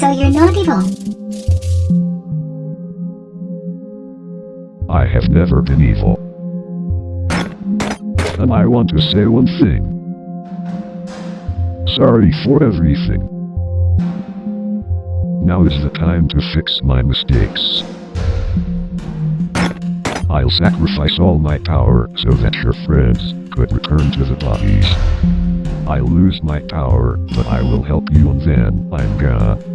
Chum. I have never been evil. And I want to say one thing. Sorry for everything. Now is the time to fix my mistakes. I'll sacrifice all my power so that your friends could return to the bodies. I'll lose my power, but I will help you and then I'm gonna...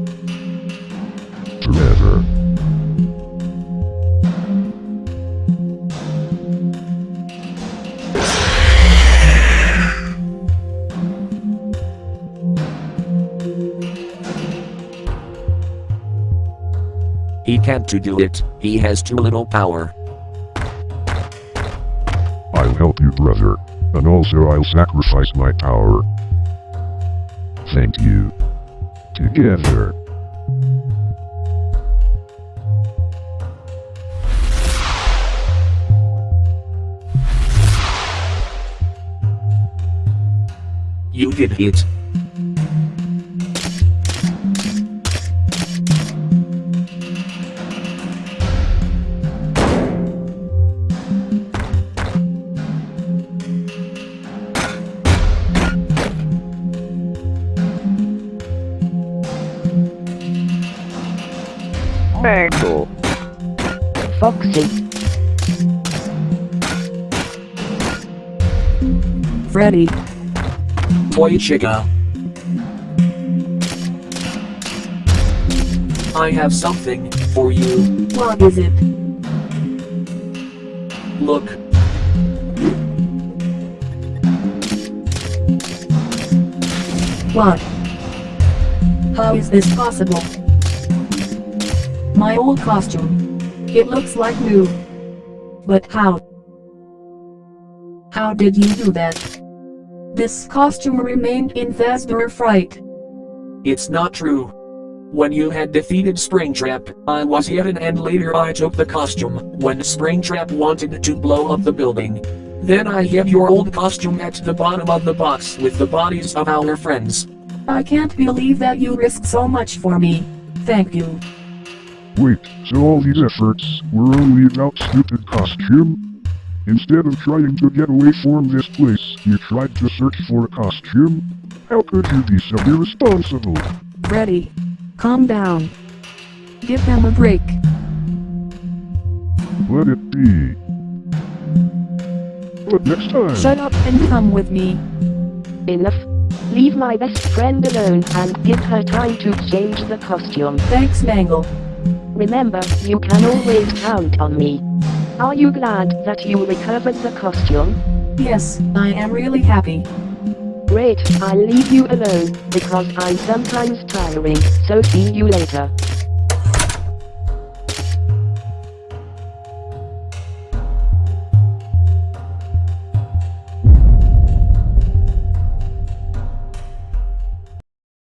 He can't to do it, he has too little power. I'll help you, brother. And also I'll sacrifice my power. Thank you. Together. You did it. Mangle. Foxy. Freddy. Toy Chica. I have something for you. What is it? Look. What? How is this possible? My old costume. It looks like new. But how? How did you do that? This costume remained in Fazbear Fright. It's not true. When you had defeated Springtrap, I was hidden and later I took the costume when Springtrap wanted to blow up the building. Then I hid your old costume at the bottom of the box with the bodies of our friends. I can't believe that you risked so much for me. Thank you. Wait, so all these efforts were only about stupid costume? Instead of trying to get away from this place, you tried to search for a costume? How could you be so irresponsible? Ready. Calm down. Give them a break. Let it be. But next time... Shut up and come with me. Enough. Leave my best friend alone and give her time to change the costume. Thanks, Mangle. Remember, you can always count on me. Are you glad that you recovered the costume? Yes, I am really happy. Great, I'll leave you alone, because I'm sometimes tiring, so see you later.